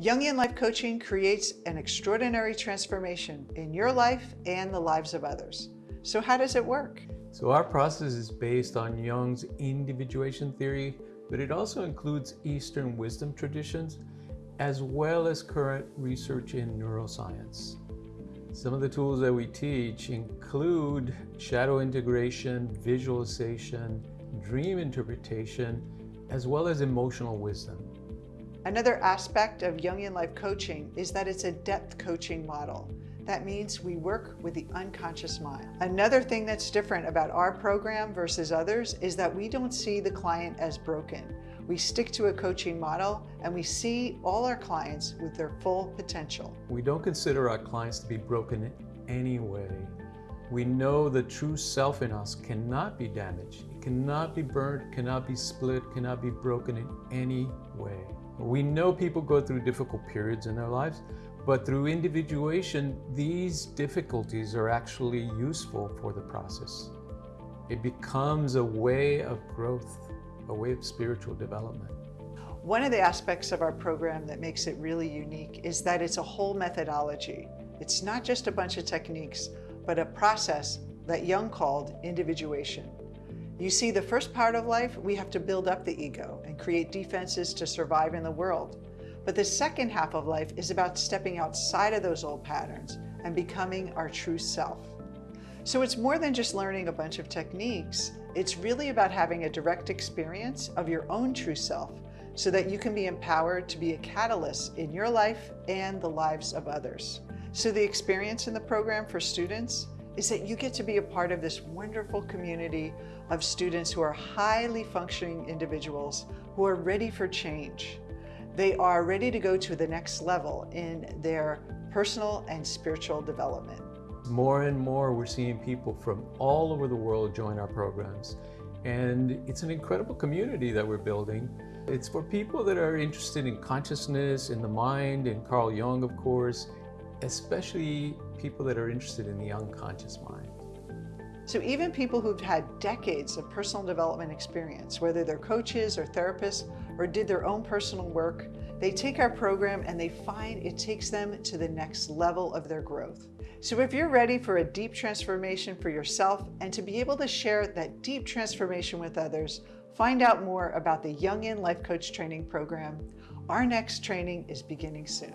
Jungian Life Coaching creates an extraordinary transformation in your life and the lives of others. So how does it work? So our process is based on Jung's individuation theory, but it also includes Eastern wisdom traditions, as well as current research in neuroscience. Some of the tools that we teach include shadow integration, visualization, dream interpretation, as well as emotional wisdom. Another aspect of Jungian Life Coaching is that it's a depth coaching model. That means we work with the unconscious mind. Another thing that's different about our program versus others is that we don't see the client as broken. We stick to a coaching model and we see all our clients with their full potential. We don't consider our clients to be broken in any way. We know the true self in us cannot be damaged, it cannot be burnt, cannot be split, cannot be broken in any way. We know people go through difficult periods in their lives, but through individuation, these difficulties are actually useful for the process. It becomes a way of growth, a way of spiritual development. One of the aspects of our program that makes it really unique is that it's a whole methodology. It's not just a bunch of techniques, but a process that Jung called individuation. You see, the first part of life, we have to build up the ego and create defenses to survive in the world. But the second half of life is about stepping outside of those old patterns and becoming our true self. So it's more than just learning a bunch of techniques. It's really about having a direct experience of your own true self so that you can be empowered to be a catalyst in your life and the lives of others. So the experience in the program for students is that you get to be a part of this wonderful community of students who are highly functioning individuals who are ready for change. They are ready to go to the next level in their personal and spiritual development. More and more we're seeing people from all over the world join our programs. And it's an incredible community that we're building. It's for people that are interested in consciousness, in the mind, in Carl Jung, of course, especially people that are interested in the unconscious mind. So even people who've had decades of personal development experience, whether they're coaches or therapists or did their own personal work, they take our program and they find it takes them to the next level of their growth. So if you're ready for a deep transformation for yourself and to be able to share that deep transformation with others, find out more about the Jungian Life Coach Training Program. Our next training is beginning soon.